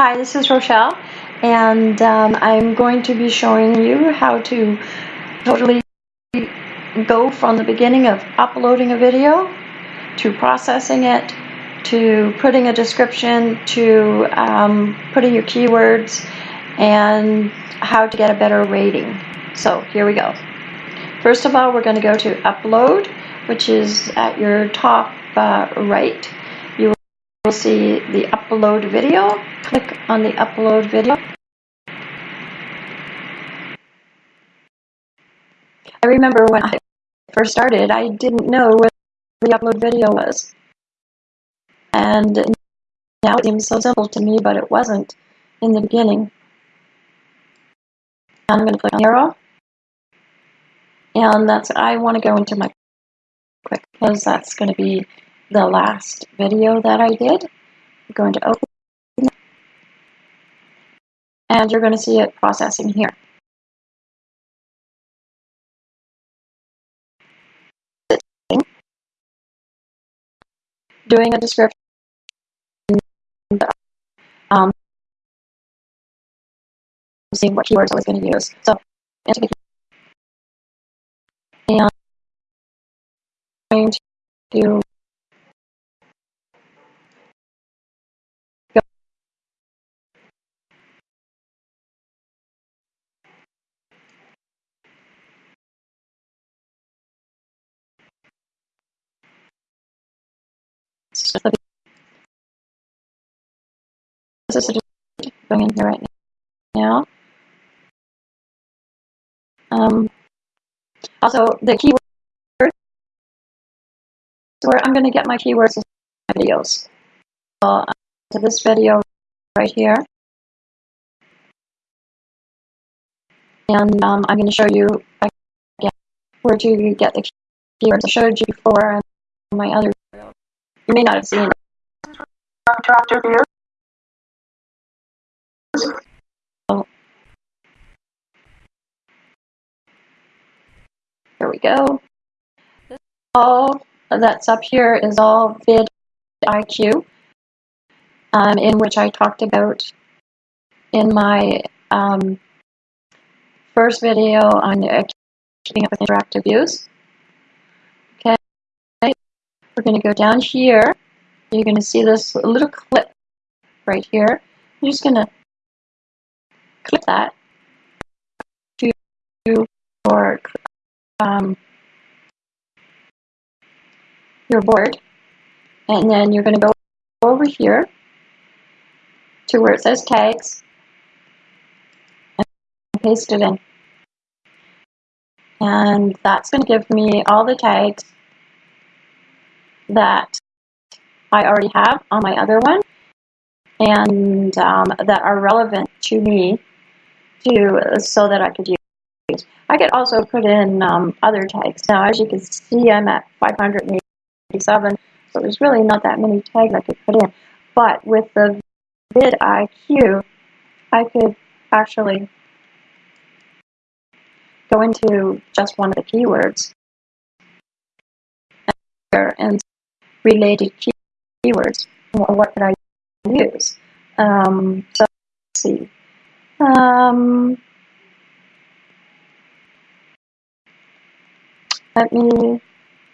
Hi, this is Rochelle, and um, I'm going to be showing you how to totally go from the beginning of uploading a video to processing it to putting a description to um, putting your keywords and how to get a better rating. So here we go. First of all, we're going to go to upload, which is at your top uh, right will see the upload video. Click on the upload video. I remember when I first started, I didn't know what the upload video was. And now it seems so simple to me, but it wasn't in the beginning. I'm going to click on arrow. And that's, I want to go into my quick because that's going to be the last video that I did. I'm going to open and you're going to see it processing here. Doing a description, um, seeing what keywords I was going to use. So, and going to this is going in here right now. Um, also, the keywords where I'm going to get my keywords in my videos. Uh, to this video right here. And um, I'm going to show you again where to get the keywords. I showed you before in my other video. You may not have seen Tractor view. There we go. All that's up here is all vidIQ, um, in which I talked about in my um, first video on uh, keeping up with interactive views. Okay, we're going to go down here you're going to see this little clip right here. You're just going to click that to your, um, your board. And then you're going to go over here to where it says tags and paste it in. And that's going to give me all the tags that I already have on my other one and um, that are relevant to me to so that I could use. I could also put in um, other tags. Now, as you can see, I'm at 587, so there's really not that many tags I could put in. But with the vidIQ, I could actually go into just one of the keywords and related keywords keywords. What could I use? Um, so let's see. Um, let me,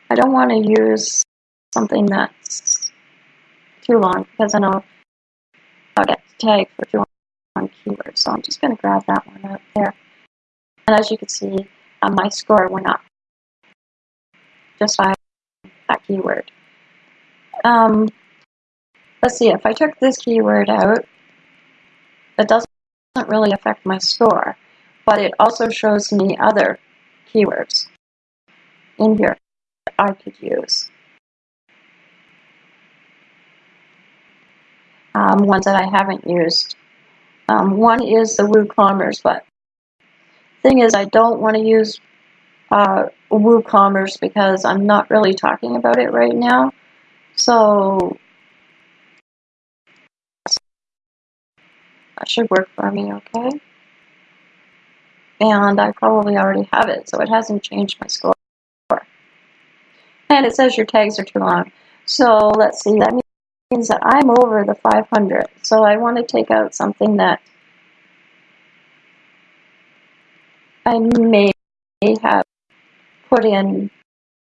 I don't want to use something that's too long because I know I'll get tagged for too long keywords. So I'm just going to grab that one out there. And as you can see, uh, my score went up just by that keyword. Um, let's see, if I took this keyword out, it doesn't really affect my store, but it also shows me other keywords in here that I could use. Um, ones that I haven't used. Um, one is the WooCommerce, but thing is I don't want to use uh, WooCommerce because I'm not really talking about it right now. So that should work for me, okay? And I probably already have it, so it hasn't changed my score. And it says your tags are too long. So let's see, that means that I'm over the 500. So I want to take out something that I may have put in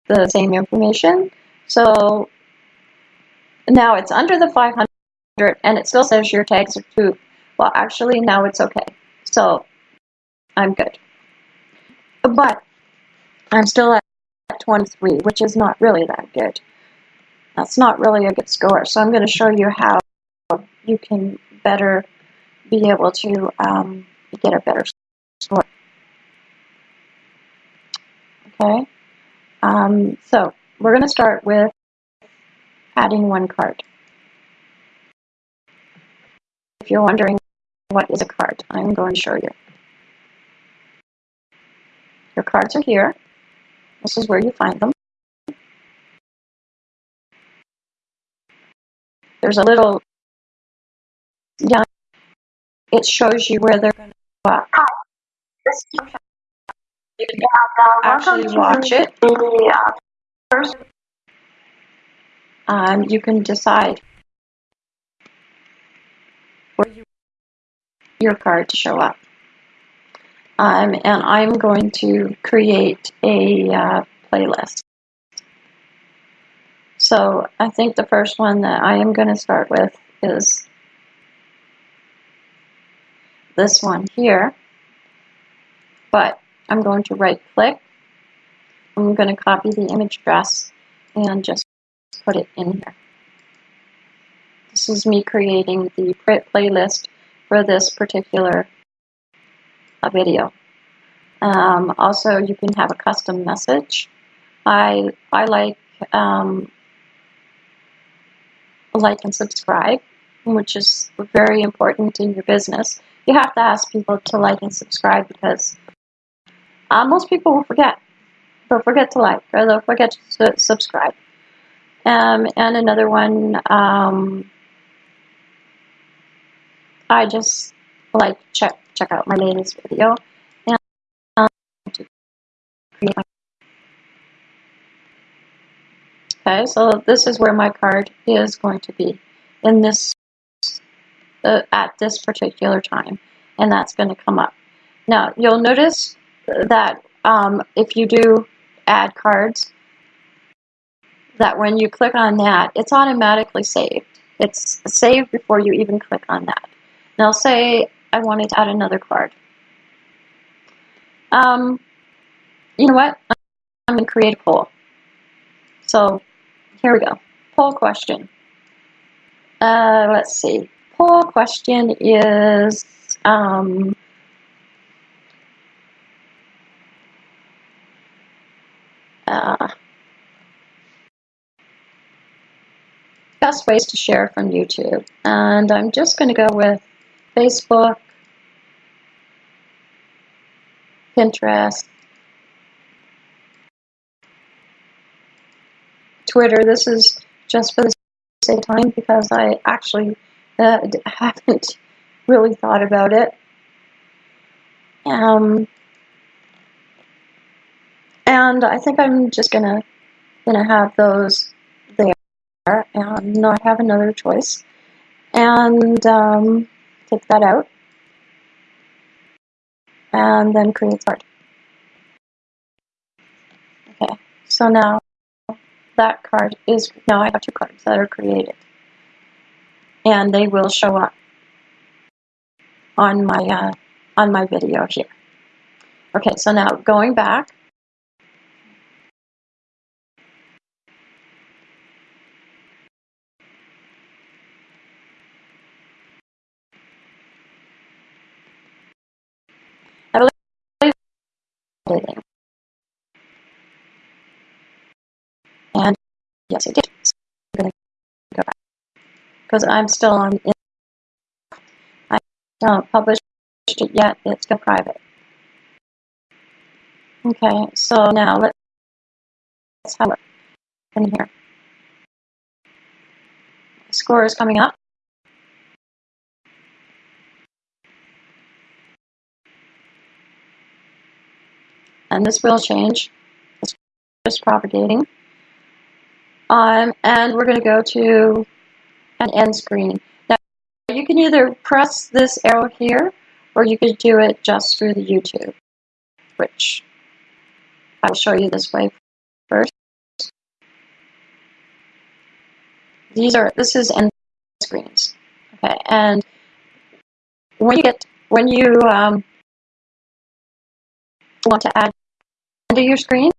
the same information. So now it's under the 500 and it still says your tags are too. Well, actually now it's okay. So I'm good. But I'm still at 23, which is not really that good. That's not really a good score. So I'm going to show you how you can better be able to um, get a better score. Okay, um, so we're going to start with adding one card. If you're wondering what is a card, I'm going to show you. Your cards are here. This is where you find them. There's a little down. It shows you where they're going to go up. You can actually watch it. Um, you can decide where you your card to show up. Um, and I'm going to create a uh, playlist. So I think the first one that I am going to start with is this one here. But I'm going to right click. I'm going to copy the image address and just put it in here. This is me creating the print playlist for this particular uh, video. Um, also, you can have a custom message. I, I like um, like and subscribe, which is very important in your business. You have to ask people to like and subscribe because uh, most people will forget. They'll forget to like or they'll forget to subscribe. Um, and another one, um, I just like check check out my latest video and um, to create my Okay, so this is where my card is going to be in this uh, at this particular time, and that's going to come up. Now you'll notice that um, if you do add cards, that when you click on that, it's automatically saved. It's saved before you even click on that. Now say I wanted to add another card. Um, you know what? I'm going to create a poll. So here we go. Poll question. Uh, let's see. Poll question is um, uh, best ways to share from YouTube. And I'm just going to go with Facebook, Pinterest, Twitter. This is just for the sake of time because I actually uh, haven't really thought about it. Um, and I think I'm just gonna gonna have those there and not have another choice. And um, take that out and then create card. Okay, so now that card is, now I have two cards that are created. And they will show up on my, uh, on my video here. Okay, so now going back, And yes, I did. So I'm going to go back because I'm still on. I don't publish it yet. It's still private. Okay, so now let's have a look in here. The score is coming up. And this will change. It's just propagating. Um, and we're going to go to an end screen. Now, you can either press this arrow here, or you could do it just through the YouTube, which I will show you this way first. These are, this is end screens. Okay, and when you get, when you um, want to add to your screen,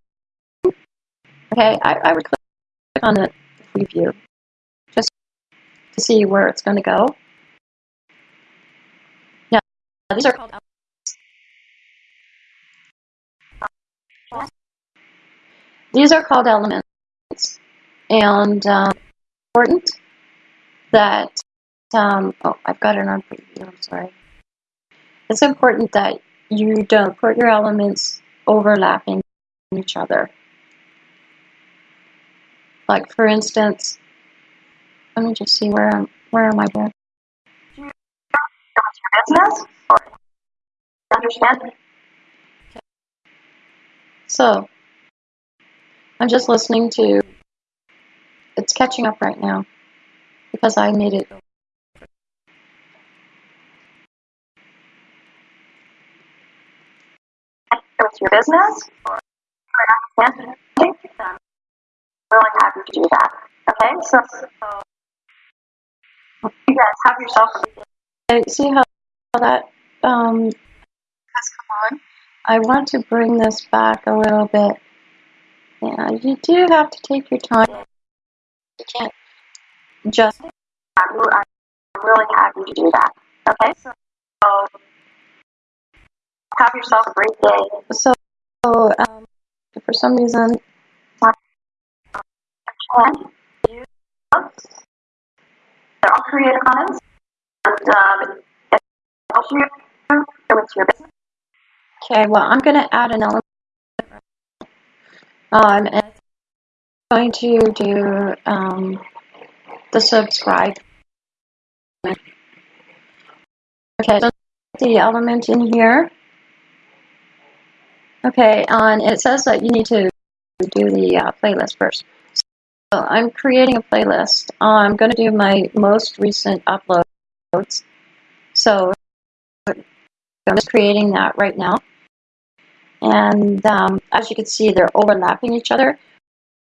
okay, I, I would click on the preview just to see where it's going to go. Now, these are called these are called elements, and um, important that um, oh, I've got it on preview. I'm sorry. It's important that you don't put your elements overlapping each other. Like for instance, let me just see where I'm, where am I here? business or understand So I'm just listening to it's catching up right now because I made it your business or understand then really happy to do that. Okay, so, so you guys have yourself a I see how that um, has come on. I want to bring this back a little bit. Yeah, you do have to take your time. You can't just I'm really happy to do that. Okay, so, so have yourself a great day. so um, for some reason they're all Creative Commons and um, it helps you with your business. okay well I'm gonna add an element um, and I'm going to do um, the subscribe okay so the element in here okay and it says that you need to do the uh, playlist first. So I'm creating a playlist. I'm going to do my most recent uploads. So I'm just creating that right now. And um, as you can see they're overlapping each other.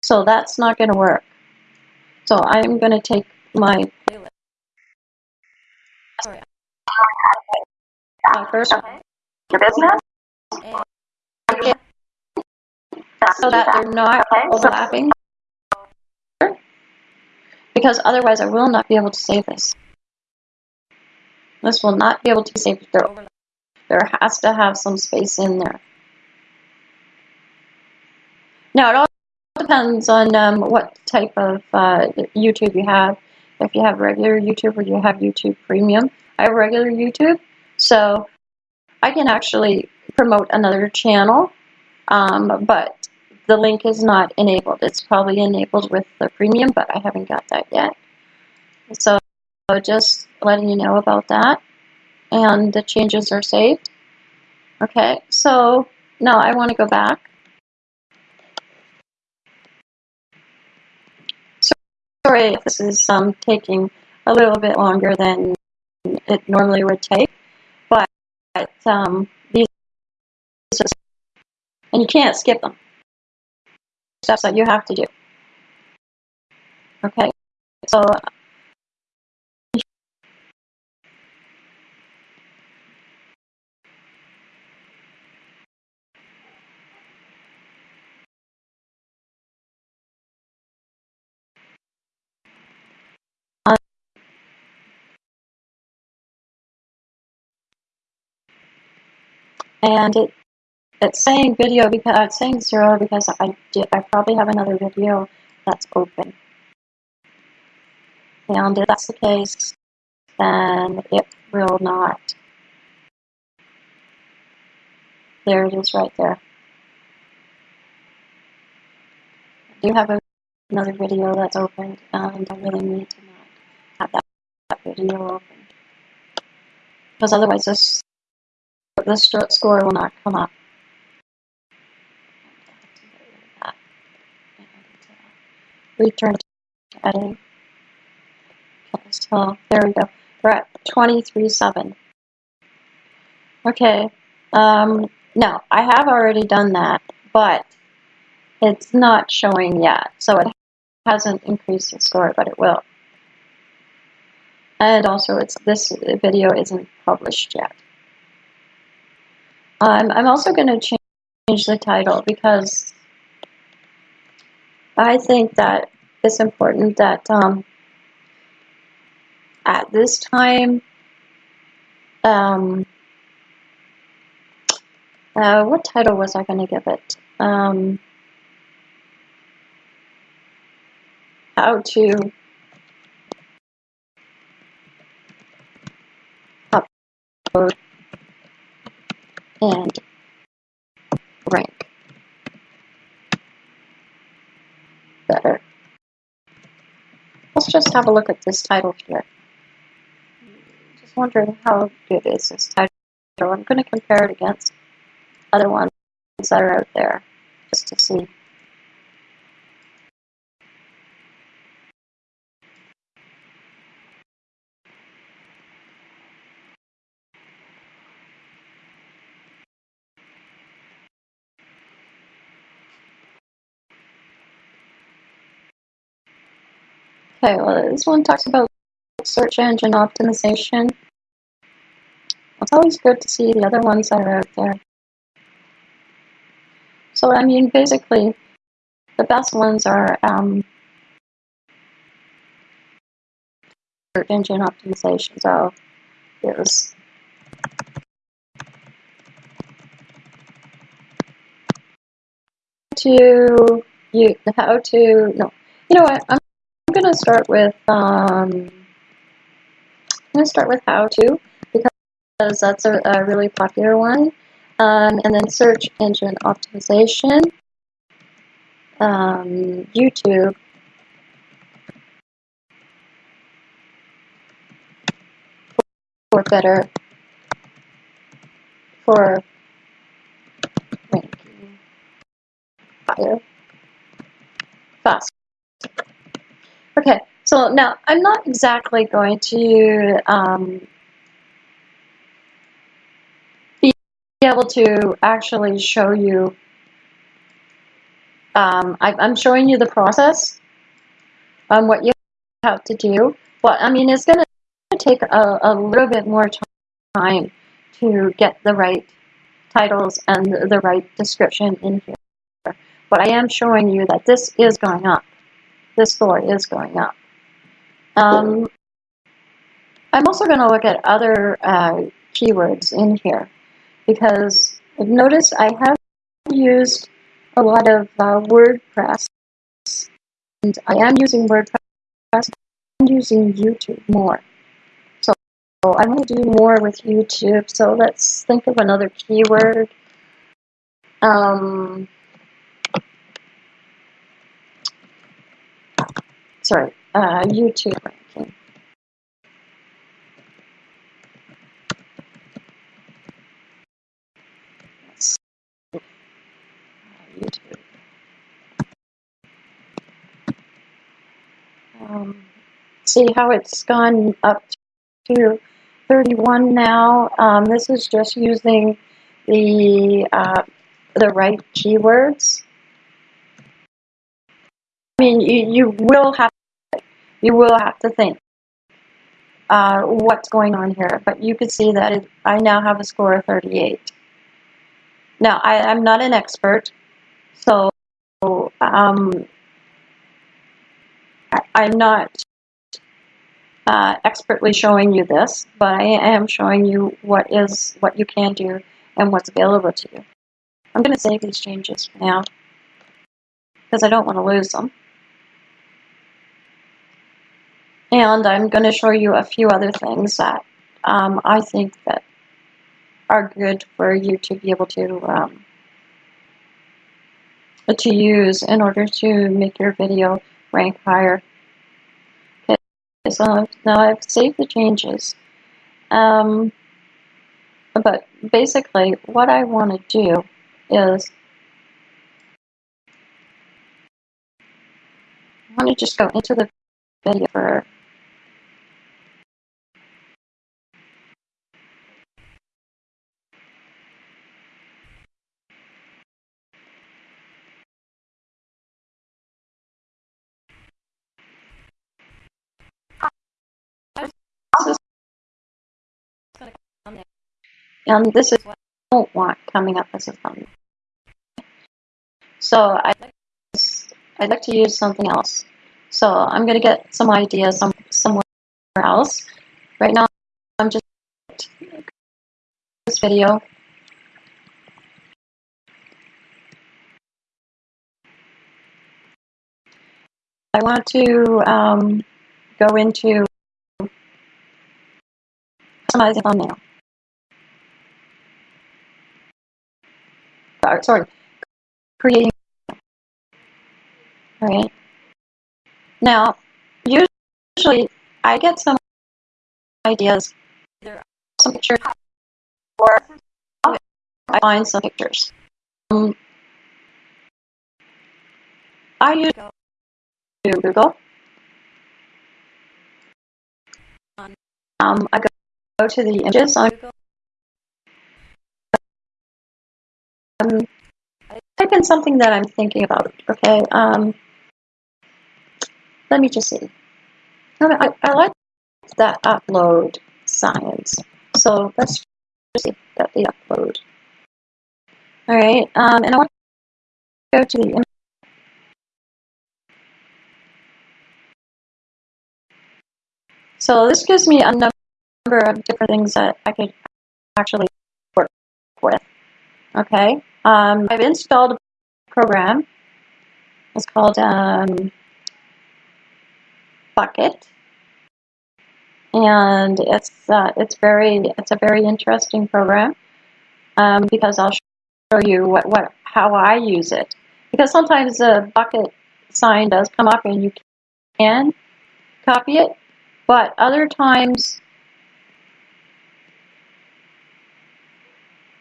So that's not going to work. So I'm going to take my playlist. Sorry. My first Okay, your business. So that they're not Okay, so- overlapping. Because otherwise I will not be able to save this. This will not be able to be saved if they're overlapping. There has to have some space in there. Now it all depends on um, what type of uh, YouTube you have. If you have regular YouTube or you have YouTube Premium. I have regular YouTube so I can actually promote another channel um, but the link is not enabled. It's probably enabled with the premium, but I haven't got that yet. So just letting you know about that. And the changes are saved. Okay, so now I want to go back. Sorry this is um, taking a little bit longer than it normally would take, but um, these and you can't skip them steps that you have to do. Okay, so and it it's saying video because it's saying zero because I did I probably have another video that's open. And if that's the case, then it will not. There it is right there. I do have a, another video that's open, and I really need to not have that, that video open. Because otherwise this, this score will not come up. Return to editing. so there we go. We're at 23.7. Okay, um, now I have already done that, but it's not showing yet, so it hasn't increased the score, but it will. And also, it's this video isn't published yet. Um, I'm also going to change the title because I think that it's important that um, at this time, um, uh, what title was I going to give it? Um, how to upload and rank better. Let's have a look at this title here. Just wondering how good is this title. I'm going to compare it against other ones that are out there just to see. This one talks about search engine optimization. It's always good to see the other ones that are out there. So, I mean, basically, the best ones are um, search engine optimization. So, there's to you how to no you know what I'm, I'm gonna start with um, I'm gonna start with how to because that's a, a really popular one. Um, and then search engine optimization um, YouTube. For better for ranking higher fast. Okay, so now I'm not exactly going to um, be able to actually show you. Um, I, I'm showing you the process on what you have to do. But I mean, it's going to take a, a little bit more time to get the right titles and the right description in here. But I am showing you that this is going up. This score is going up. Um, I'm also going to look at other uh, keywords in here because notice I have used a lot of uh, WordPress and I am using WordPress and using YouTube more. So I want to do more with YouTube. So let's think of another keyword. Um, sorry, uh, YouTube ranking. YouTube. Um, see how it's gone up to 31 now. Um, this is just using the uh, the right keywords. I mean, you, you will have you will have to think uh, what's going on here, but you can see that it, I now have a score of 38. Now, I, I'm not an expert, so um, I, I'm not uh, expertly showing you this, but I am showing you what is what you can do and what's available to you. I'm going to save these changes now because I don't want to lose them. And I'm going to show you a few other things that um, I think that are good for you to be able to um, to use in order to make your video rank higher. Okay, so now I've saved the changes. Um, but basically, what I want to do is I want to just go into the video for and this is what I don't want coming up as a thumbnail. So I like I'd like to use something else. So I'm gonna get some ideas some somewhere else. Right now, I'm just this video. I want to um, go into customizing thumbnail. Uh, sorry, creating. All right. Now, usually I get some ideas, either some pictures, or I find some pictures. Um, I use to Google. Um, I go to the images on Google. Um, type in something that I'm thinking about. Okay. Um, let me just see. I, I like that upload science. So let's just see that the upload. All right. Um, and I want to go to the. So this gives me a number of different things that I could actually work with. Okay. Um, I've installed a program. It's called um, Bukkit, and it's uh, it's very it's a very interesting program um, because I'll show you what, what how I use it. Because sometimes the bucket sign does come up and you can copy it, but other times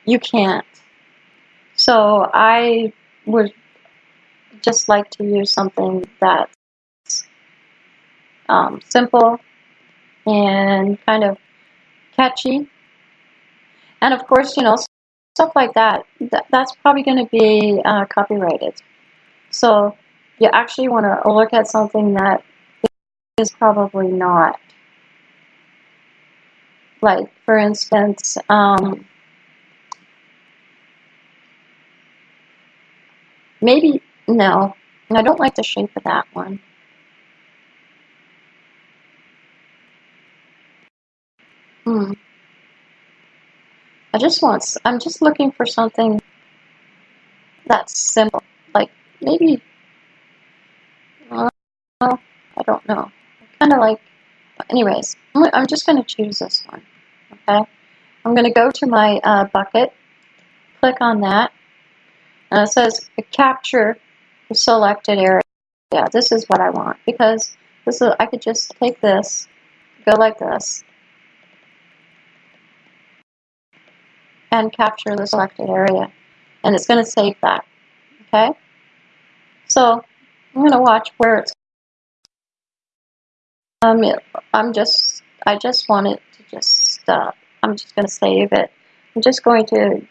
you can't. So I would just like to use something that's um, simple and kind of catchy. And of course, you know, stuff like that, that that's probably going to be uh, copyrighted. So you actually want to look at something that is probably not. Like, for instance, um, maybe, no, I don't like the shape of that one. Hmm. I just want, I'm just looking for something that's simple. Like, maybe, uh, I don't know. Kind of like, anyways, I'm just going to choose this one. Okay. I'm going to go to my uh, Bukkit, click on that, and it says capture the selected area. Yeah, this is what I want because this is, I could just take this, go like this, and capture the selected area. And it's going to save that. Okay? So I'm going to watch where it's. Um, I'm just, I just want it to just, uh, I'm just going to save it. I'm just going to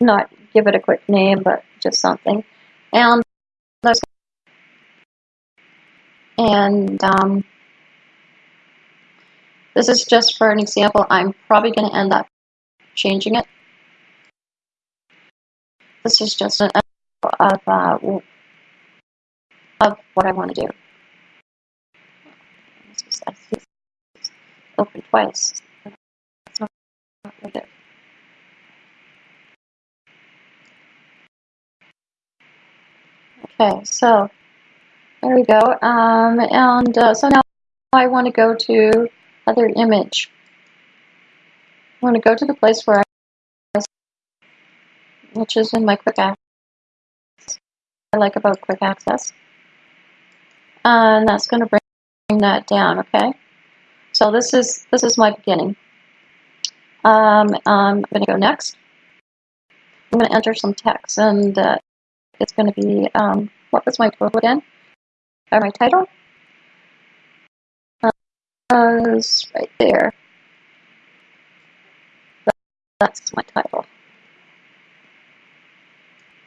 not give it a quick name, but just something. And and um, this is just for an example. I'm probably going to end up changing it this is just an of, uh, of what I want to do. Open twice. Okay, so there we go. Um, and uh, so now I want to go to other image. I want to go to the place where I which is in my quick access. I like about quick access. And that's going to bring that down, okay? So this is this is my beginning. Um, I'm going to go next. I'm going to enter some text, and uh, it's going to be um, what was my title again? Or my title? Uh, right there. That's my title.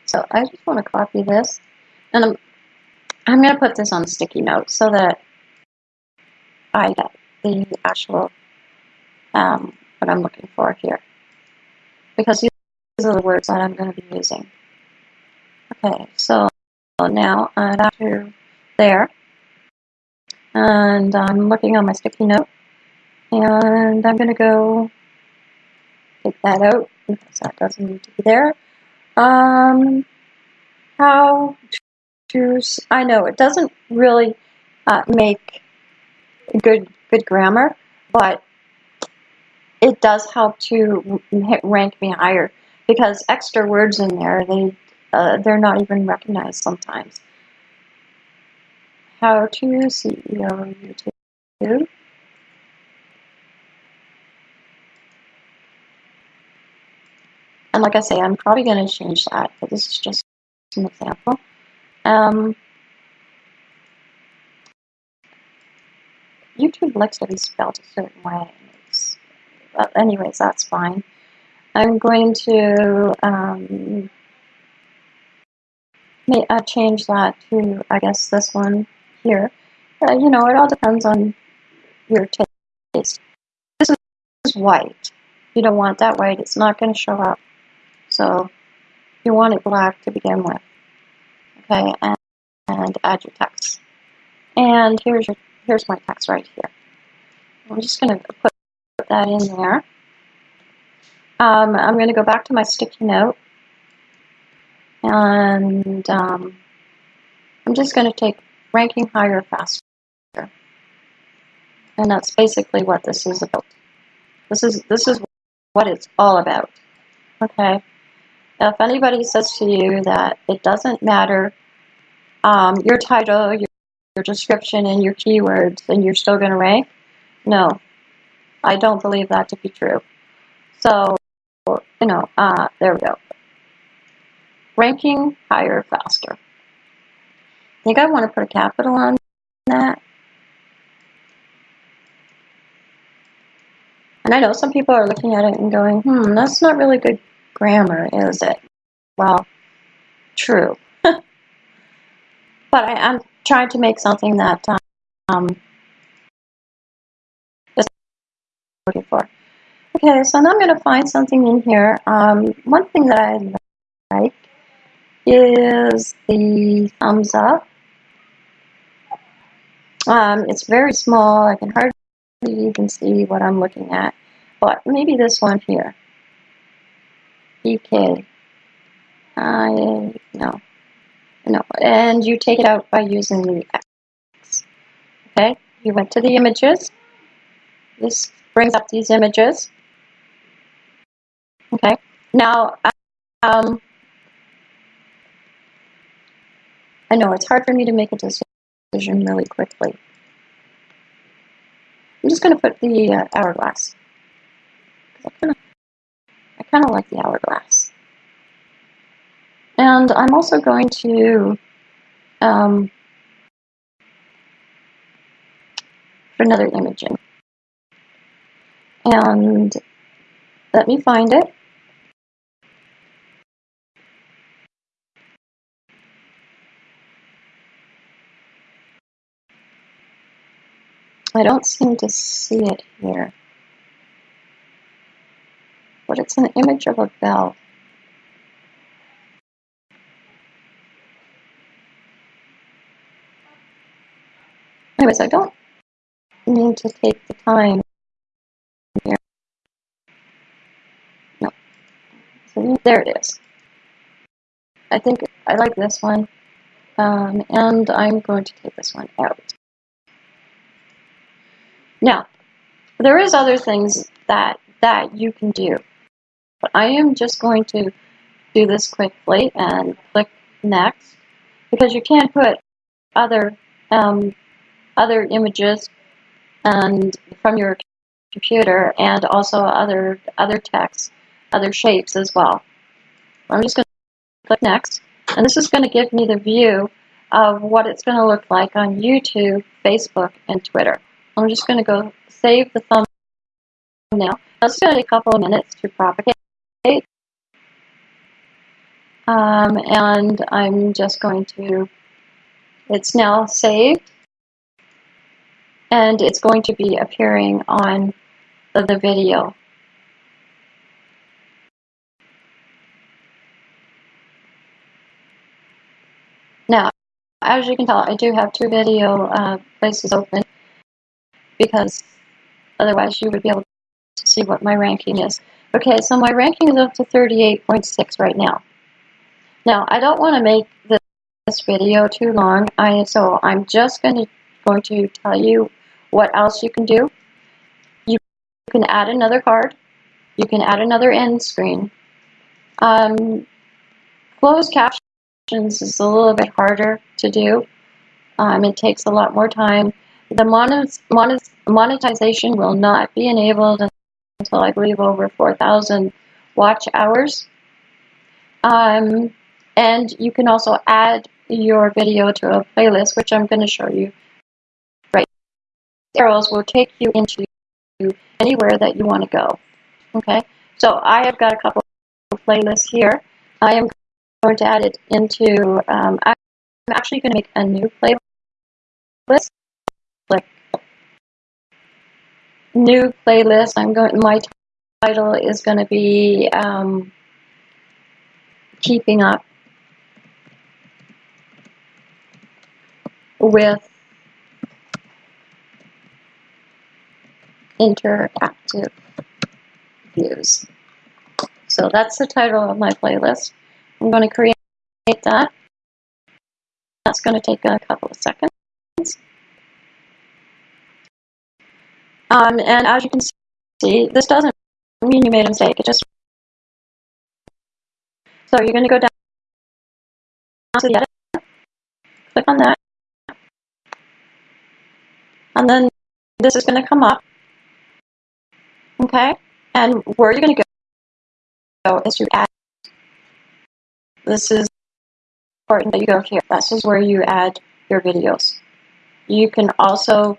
So I just want to copy this, and I'm, I'm going to put this on sticky note so that I get the actual, um, what I'm looking for here. because these are the words that I'm going to be using. Okay, so now I'm back to there, and I'm looking on my sticky note, and I'm going to go take that out because that doesn't need to be there. Um, how to, I know it doesn't really uh, make good good grammar, but it does help to rank me higher because extra words in there they uh, they're not even recognized sometimes. How to SEO YouTube. And like I say, I'm probably going to change that, but this is just an example. Um, YouTube likes to be spelled a certain way. Anyways, that's fine. I'm going to um, may, uh, change that to, I guess, this one here. Uh, you know, it all depends on your taste. This is white. You don't want that white. It's not going to show up. So you want it black to begin with. Okay, and, and add your text. And here's your here's my text right here. I'm just going to put that in there. Um, I'm going to go back to my sticky note and um, I'm just going to take ranking higher faster. And that's basically what this is about. This is this is what it's all about. Okay. Now, if anybody says to you that it doesn't matter um, your title, your, your description, and your keywords, and you're still going to rank, no, I don't believe that to be true. So, you know, uh, there we go. Ranking higher faster. I think I want to put a capital on that. And I know some people are looking at it and going, hmm, that's not really good grammar, is it? Well, true. but I, am trying to make something that um, is looking for. Okay, so now I'm going to find something in here. Um, one thing that I like is the thumbs up. Um, it's very small. I can hardly even see what I'm looking at. But maybe this one here. EK. I no. No. And you take it out by using the X. Okay? You went to the images. This brings up these images. Okay. Now, um, I know it's hard for me to make a decision really quickly. I'm just going to put the uh, hourglass. I kind of I kind of like the hourglass. And I'm also going to um, put another image in. And let me find it. I don't seem to see it here but it's an image of a bell. Anyways, I don't need to take the time here. No. So there it is. I think I like this one. Um, and I'm going to take this one out. Now, there is other things that, that you can do. But I am just going to do this quickly and click next because you can't put other um, other images and from your computer and also other other text, other shapes as well. I'm just going to click next and this is going to give me the view of what it's going to look like on YouTube, Facebook, and Twitter. I'm just going to go save the thumbnail. It's going to take a couple of minutes to propagate. Um, and I'm just going to, it's now saved. And it's going to be appearing on the, the video. Now, as you can tell, I do have two video uh, places open because otherwise you would be able to see what my ranking is. Okay, so my ranking is up to 38.6 right now. Now, I don't want to make this, video too long, I so I'm just going to going to tell you what else you can do. You can add another card. You can add another end screen. Um, closed captions is a little bit harder to do. Um, it takes a lot more time. The monet monet monetization will not be enabled until I believe over 4,000 watch hours. Um, and you can also add your video to a playlist, which I'm going to show you right. Arrows will take you into anywhere that you want to go. Okay, so I have got a couple of playlists here. I am going to add it into, um, I'm actually going to make a new playlist. Click new playlist. I'm going, my title is going to be um, Keeping Up with Interactive Views. So that's the title of my playlist. I'm going to create that. That's going to take a couple of seconds. Um, and as you can see, this doesn't mean you made a mistake. It just so you're going to go down to the edit, click on that, and then this is going to come up. Okay, and where you're going to go is to add. This is important that you go here. This is where you add your videos. You can also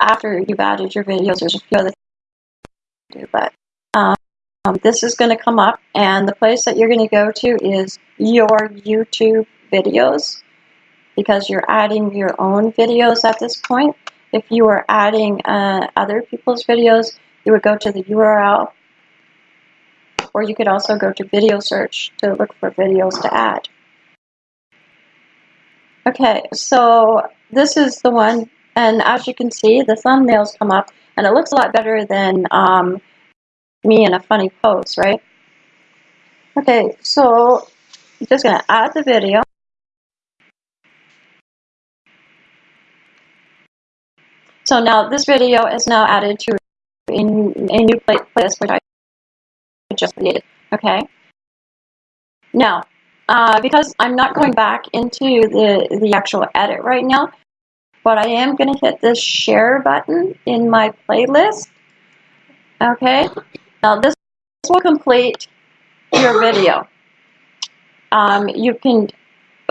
after you've added your videos, there's a few other things do, but um, this is going to come up, and the place that you're going to go to is your YouTube videos, because you're adding your own videos at this point. If you are adding uh, other people's videos, you would go to the URL, or you could also go to video search to look for videos to add. Okay, so this is the one and as you can see, the thumbnails come up, and it looks a lot better than um, me in a funny pose, right? Okay, so I'm just going to add the video. So now this video is now added to a, new playlist which I just created. Okay. Now, uh, because I'm not going back into the the actual edit right now, but I am going to hit this share button in my playlist. Okay, now this will complete your video. Um, you can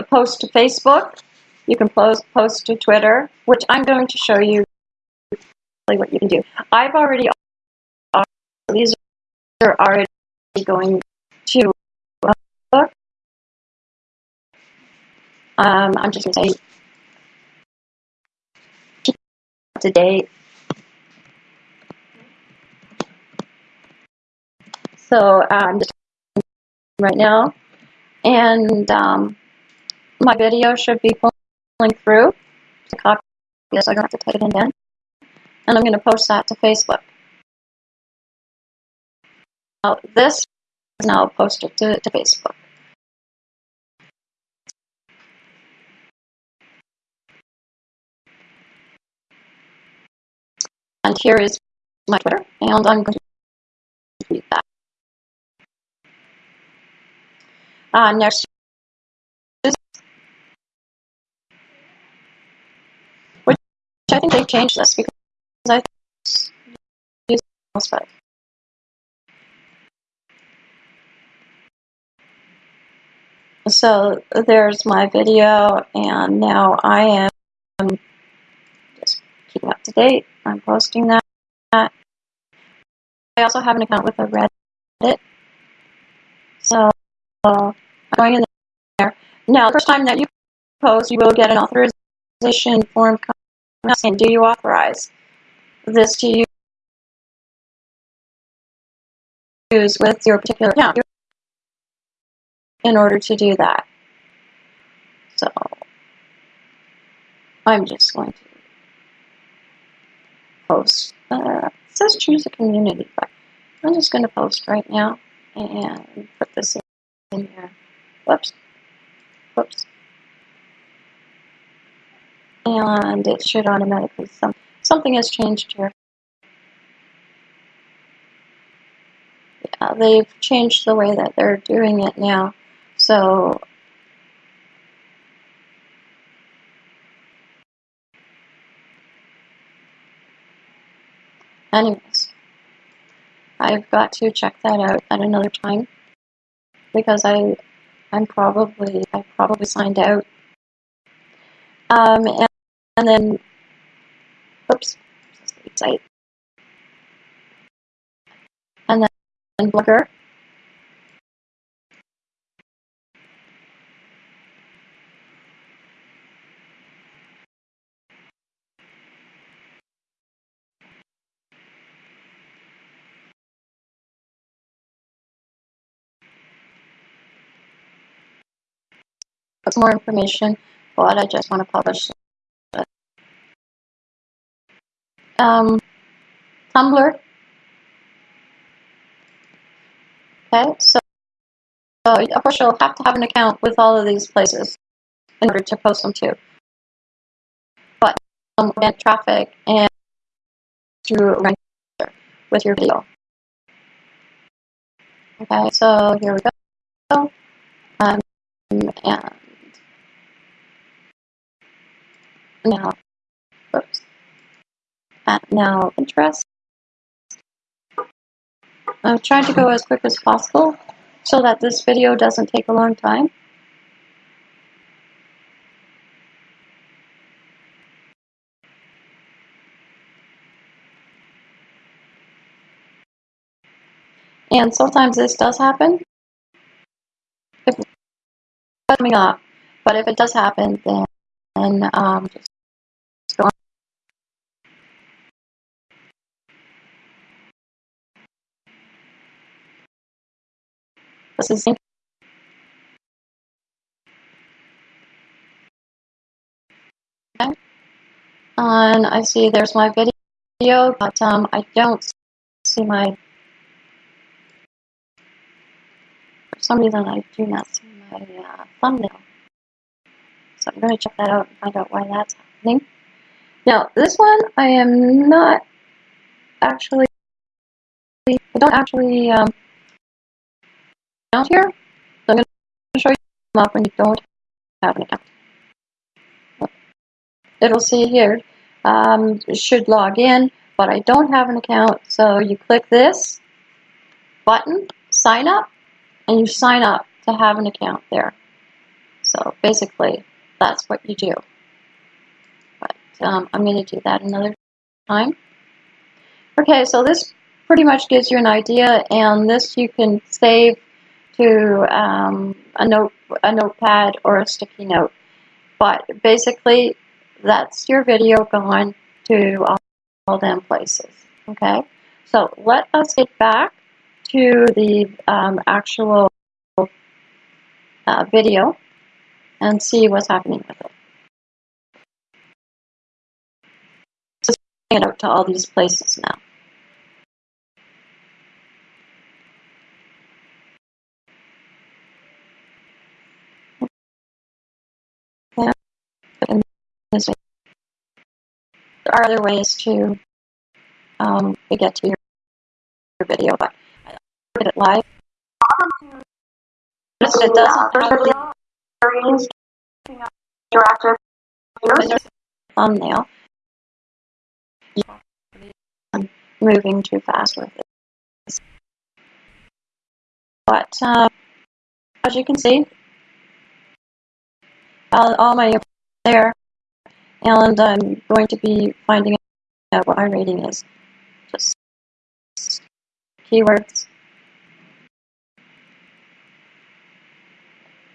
post to Facebook, you can post, post to Twitter, which I'm going to show you what you can do. I've already, these are already going to. Um, I'm just going to say to date. So I'm um, just right now, and um, my video should be pulling through to copy this. I don't have to type it in again, and I'm going to post that to Facebook. Now this is now posted to, to Facebook. And here is my Twitter, and I'm going to delete that. Uh, next is, which I think they've changed this because I use but So there's my video, and now I am keeping up to date. I'm posting that. I also have an account with a Reddit. So I'm going in there. Now, the first time that you post, you will get an authorization form saying, do you authorize this to use with your particular account in order to do that. So I'm just going to post. Uh, says choose a community, but I'm just going to post right now and put this in here. Whoops. Whoops. And it should automatically, some, something has changed here. Yeah, they've changed the way that they're doing it now. So anyways, I've got to check that out at another time because I I'm probably I probably signed out. Um and, and then oops site and then Blogger more information, but I just want to publish it. Um, Tumblr. Okay, so, so of course you'll have to have an account with all of these places in order to post them to. But um, get traffic and through with your video. Okay, so here we go. Um, and now, oops. Uh, now Pinterest. I've tried to go as quick as possible so that this video doesn't take a long time. And sometimes this does happen. If coming up, but if it does happen, then, then um, just This is okay. And I see there's my video, but um, I don't see my. For some reason, I do not see my uh, thumbnail. So I'm going to check that out and find out why that's happening. Now, this one I am not actually. I don't actually um, account here. So I'm going to show you up when you don't have an account. It'll say here, um, should log in, but I don't have an account. So you click this button, sign up, and you sign up to have an account there. So basically, that's what you do. But um, I'm going to do that another time. Okay, so this pretty much gives you an idea, and this you can save to um, a note, a notepad, or a sticky note. But basically, that's your video gone to all, all them places. Okay, so let us get back to the um, actual uh, video and see what's happening with it. Bring it out to all these places now. Yeah. And this way. There are other ways to um, get to your, your video, but I at it live. Notice it doesn't perfectly Interactive There's thumbnail. I'm moving too fast with it. But uh, as you can see, all my there, and I'm going to be finding out what my rating is. Just keywords.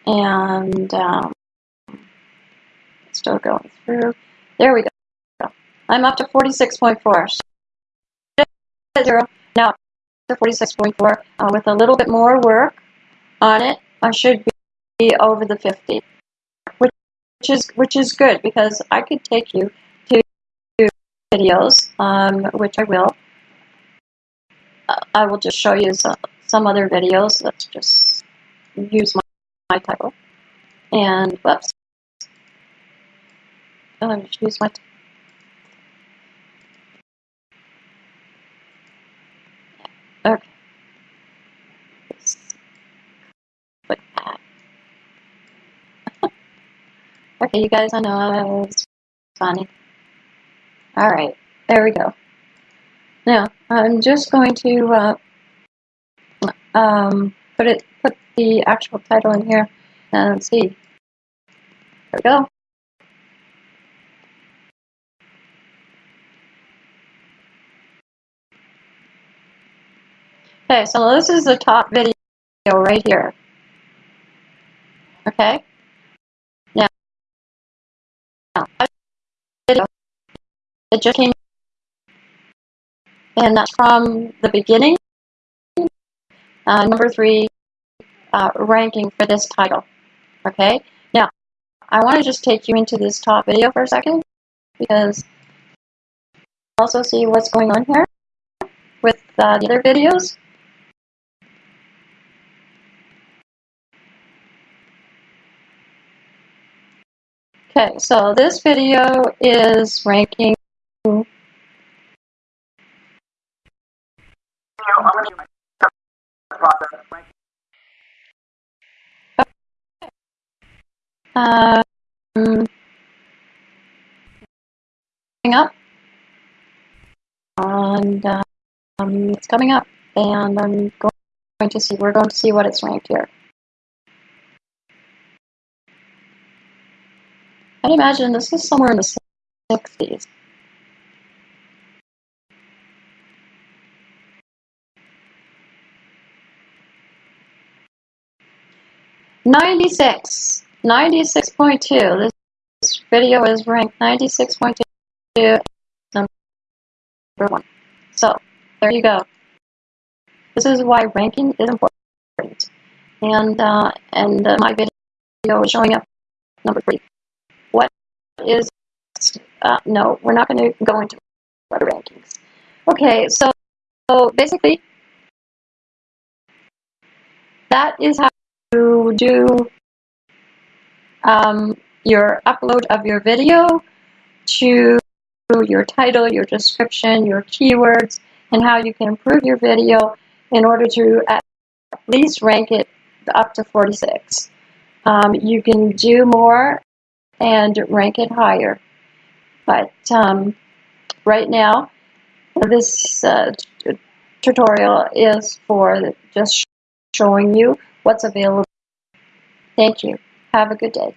And um, still going through. There we go. I'm up to 46.4. Zero. Now to 46.4. Uh, with a little bit more work on it, I should be over the 50, which is which is good because I could take you to videos, um, which I will. I will just show you some, some other videos. Let's just use my, my title. And whoops. Oh, me just use my. Okay. Let's click that. Okay, you guys, I know it's funny. All right, there we go. Now I'm just going to uh, um, put it put the actual title in here and see. There we go. Okay, so this is the top video right here. Okay. It just came, and that's from the beginning. Uh, number three uh, ranking for this title. Okay. Now, I want to just take you into this top video for a second because also see what's going on here with uh, the other videos. Okay, so this video is ranking um, coming up, and um, it's coming up, and I'm going to see. We're going to see what it's ranked here. I'd imagine this is somewhere in the 60s. Ninety-six. Ninety-six point two. This video is ranked ninety-six point two number one. So there you go. This is why ranking is important. And uh, and uh, my video is showing up number three. Is uh, no? We're not going to go into other rankings. Okay, so, so basically that is how you do um, your upload of your video to your title, your description, your keywords, and how you can improve your video in order to at least rank it up to 46. Um, you can do more and rank it higher. But um, right now, this uh, tutorial is for just showing you what's available. Thank you. Have a good day.